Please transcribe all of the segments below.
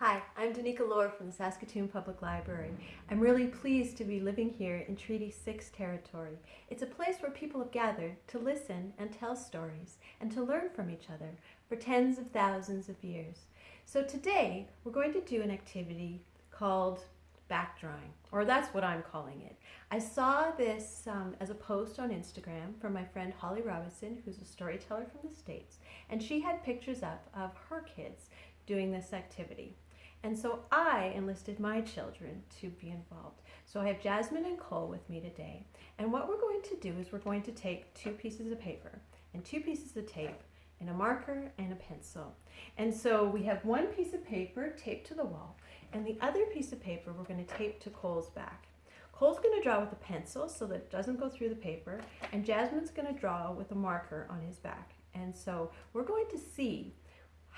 Hi, I'm Danica Lohr from the Saskatoon Public Library. I'm really pleased to be living here in Treaty 6 territory. It's a place where people have gathered to listen and tell stories and to learn from each other for tens of thousands of years. So today we're going to do an activity called backdrawing, or that's what I'm calling it. I saw this um, as a post on Instagram from my friend Holly Robinson, who's a storyteller from the States, and she had pictures up of her kids doing this activity. And so I enlisted my children to be involved. So I have Jasmine and Cole with me today. And what we're going to do is we're going to take two pieces of paper and two pieces of tape and a marker and a pencil. And so we have one piece of paper taped to the wall and the other piece of paper we're going to tape to Cole's back. Cole's going to draw with a pencil so that it doesn't go through the paper and Jasmine's going to draw with a marker on his back. And so we're going to see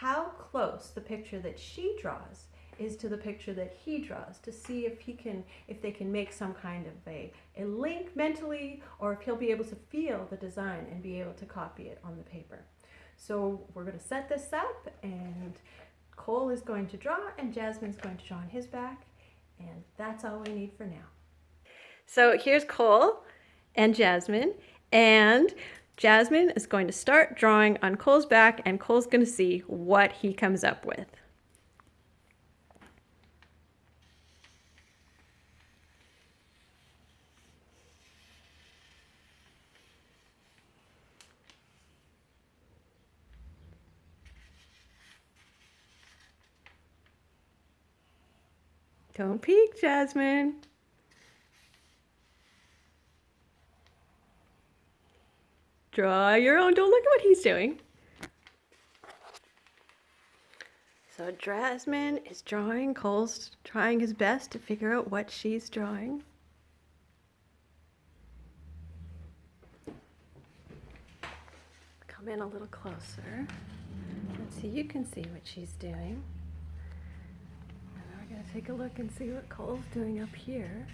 how close the picture that she draws is to the picture that he draws to see if he can if they can make some kind of a, a link mentally or if he'll be able to feel the design and be able to copy it on the paper. So we're going to set this up and Cole is going to draw and Jasmine's going to draw on his back and that's all we need for now. So here's Cole and Jasmine and Jasmine is going to start drawing on Cole's back and Cole's going to see what he comes up with. Don't peek, Jasmine. Draw your own. Don't look at what he's doing. So Jasmine is drawing. Cole's trying his best to figure out what she's drawing. Come in a little closer. Let's see, you can see what she's doing. And we're going to take a look and see what Cole's doing up here.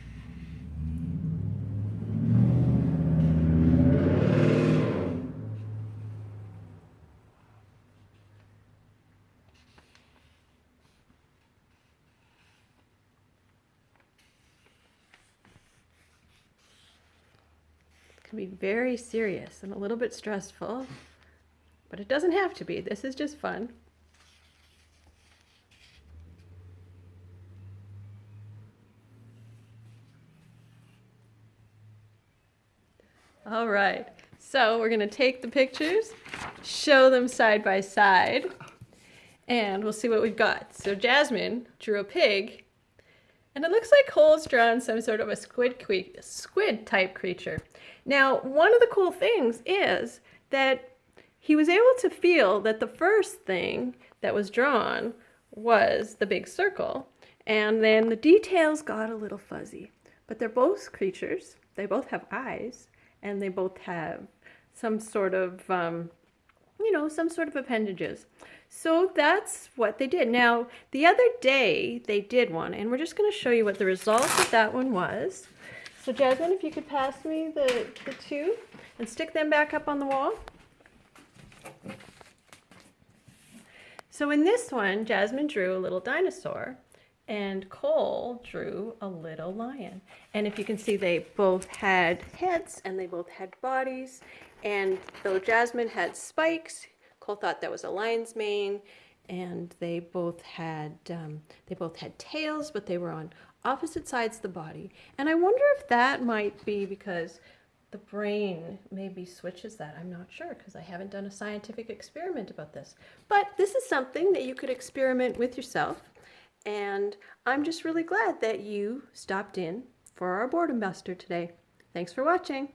Be very serious and a little bit stressful, but it doesn't have to be. This is just fun. All right, so we're gonna take the pictures, show them side by side, and we'll see what we've got. So Jasmine drew a pig, and it looks like Cole's drawn some sort of a squid, squid type creature. Now, one of the cool things is that he was able to feel that the first thing that was drawn was the big circle, and then the details got a little fuzzy. But they're both creatures, they both have eyes, and they both have some sort of, um, you know, some sort of appendages. So that's what they did. Now, the other day they did one, and we're just going to show you what the result of that one was. So Jasmine, if you could pass me the, the two and stick them back up on the wall. So in this one, Jasmine drew a little dinosaur and Cole drew a little lion. And if you can see, they both had heads and they both had bodies. And though Jasmine had spikes, Cole thought that was a lion's mane. And they both had um, they both had tails, but they were on opposite sides of the body. And I wonder if that might be because the brain maybe switches that. I'm not sure because I haven't done a scientific experiment about this. But this is something that you could experiment with yourself. And I'm just really glad that you stopped in for our boredom buster today. Thanks for watching.